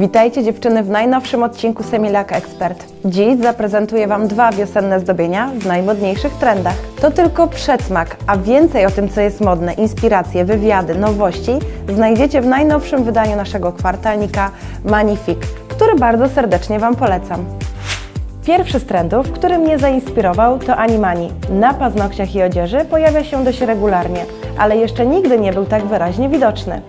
Witajcie dziewczyny w najnowszym odcinku Semilak Expert. Dziś zaprezentuję Wam dwa wiosenne zdobienia w najmodniejszych trendach. To tylko przedsmak, a więcej o tym, co jest modne, inspiracje, wywiady, nowości znajdziecie w najnowszym wydaniu naszego kwartalnika Magnifique, który bardzo serdecznie Wam polecam. Pierwszy z trendów, który mnie zainspirował, to Animani. Na paznokciach i odzieży pojawia się dość regularnie, ale jeszcze nigdy nie był tak wyraźnie widoczny.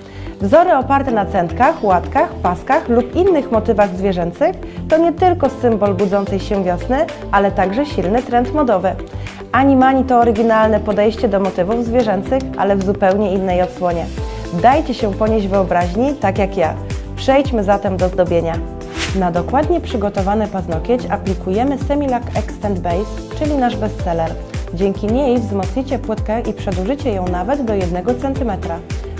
Wzory oparte na centkach, łatkach, paskach lub innych motywach zwierzęcych to nie tylko symbol budzącej się wiosny, ale także silny trend modowy. Animani to oryginalne podejście do motywów zwierzęcych, ale w zupełnie innej odsłonie. Dajcie się ponieść wyobraźni, tak jak ja. Przejdźmy zatem do zdobienia. Na dokładnie przygotowany paznokieć aplikujemy Semilac Extend Base, czyli nasz bestseller. Dzięki niej wzmocnicie płytkę i przedłużycie ją nawet do 1 cm.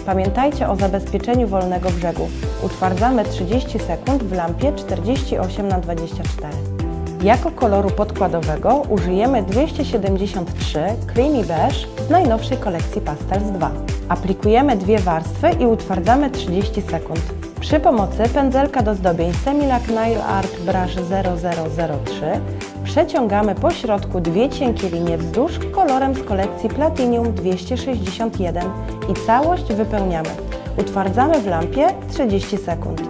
Pamiętajcie o zabezpieczeniu wolnego brzegu. Utwardzamy 30 sekund w lampie 48 na 24 Jako koloru podkładowego użyjemy 273 Creamy Beige z najnowszej kolekcji Pastels 2. Aplikujemy dwie warstwy i utwardzamy 30 sekund. Przy pomocy pędzelka do zdobień Semilac Nail Art Brush 0003 przeciągamy po środku dwie cienkie linie wzdłuż kolorem z kolekcji Platinum 261 i całość wypełniamy. Utwardzamy w lampie 30 sekund.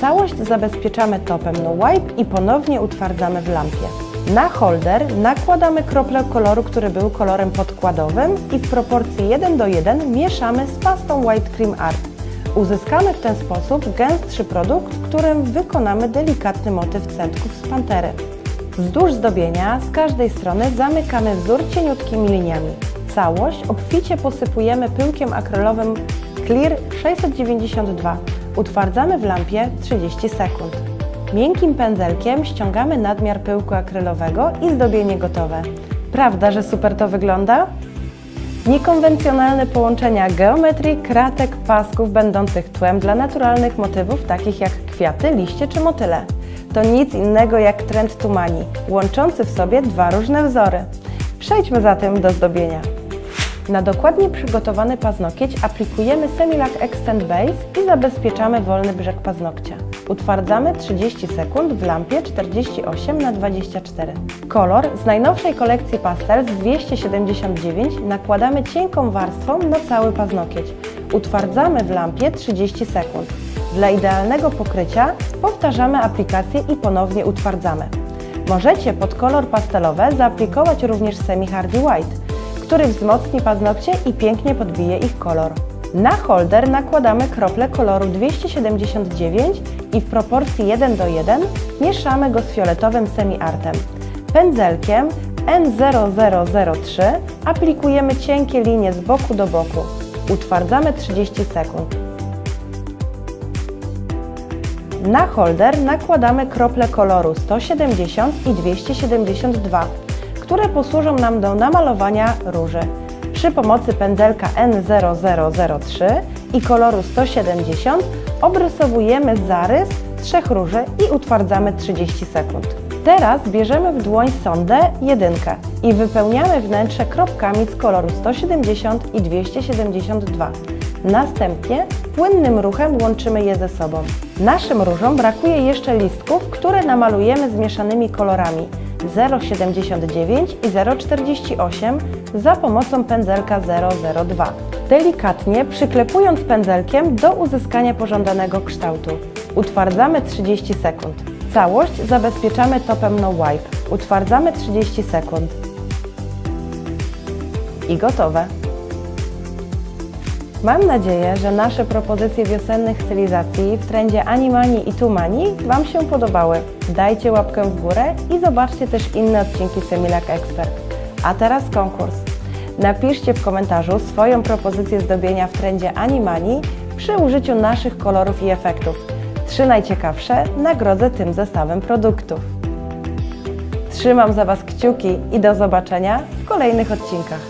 Całość zabezpieczamy topem No Wipe i ponownie utwardzamy w lampie. Na holder nakładamy krople koloru, który był kolorem podkładowym i w proporcji 1 do 1 mieszamy z pastą White Cream Art. Uzyskamy w ten sposób gęstszy produkt, którym wykonamy delikatny motyw centków z pantery. Wzdłuż zdobienia z każdej strony zamykamy wzór cieniutkimi liniami. Całość obficie posypujemy pyłkiem akrylowym Clear 692. Utwardzamy w lampie 30 sekund. Miękkim pędzelkiem ściągamy nadmiar pyłku akrylowego i zdobienie gotowe. Prawda, że super to wygląda? Niekonwencjonalne połączenia geometrii, kratek, pasków będących tłem dla naturalnych motywów takich jak kwiaty, liście czy motyle. To nic innego jak trend Tumani, łączący w sobie dwa różne wzory. Przejdźmy zatem do zdobienia. Na dokładnie przygotowany paznokieć aplikujemy Semilac Extend Base i zabezpieczamy wolny brzeg paznokcia. Utwardzamy 30 sekund w lampie 48 na 24 Kolor z najnowszej kolekcji Pastels 279 nakładamy cienką warstwą na cały paznokieć. Utwardzamy w lampie 30 sekund. Dla idealnego pokrycia powtarzamy aplikację i ponownie utwardzamy. Możecie pod kolor pastelowe zaaplikować również Semi Hardy White, który wzmocni paznokcie i pięknie podbije ich kolor. Na holder nakładamy krople koloru 279 i w proporcji 1 do 1 mieszamy go z fioletowym semi-artem. Pędzelkiem N0003 aplikujemy cienkie linie z boku do boku. Utwardzamy 30 sekund. Na holder nakładamy krople koloru 170 i 272, które posłużą nam do namalowania róży. Przy pomocy pędzelka N0003 i koloru 170 obrysowujemy zarys trzech róży i utwardzamy 30 sekund. Teraz bierzemy w dłoń sondę 1 i wypełniamy wnętrze kropkami z koloru 170 i 272. Następnie płynnym ruchem łączymy je ze sobą. Naszym różom brakuje jeszcze listków, które namalujemy zmieszanymi kolorami 0,79 i 0,48 za pomocą pędzelka 002. Delikatnie przyklepując pędzelkiem do uzyskania pożądanego kształtu. Utwardzamy 30 sekund. Całość zabezpieczamy topem No Wipe. Utwardzamy 30 sekund. I gotowe. Mam nadzieję, że nasze propozycje wiosennych stylizacji w trendzie Animani i Tumani Wam się podobały. Dajcie łapkę w górę i zobaczcie też inne odcinki Semilac Expert. A teraz konkurs. Napiszcie w komentarzu swoją propozycję zdobienia w trendzie Animani przy użyciu naszych kolorów i efektów. Trzy najciekawsze nagrodzę tym zestawem produktów. Trzymam za Was kciuki i do zobaczenia w kolejnych odcinkach.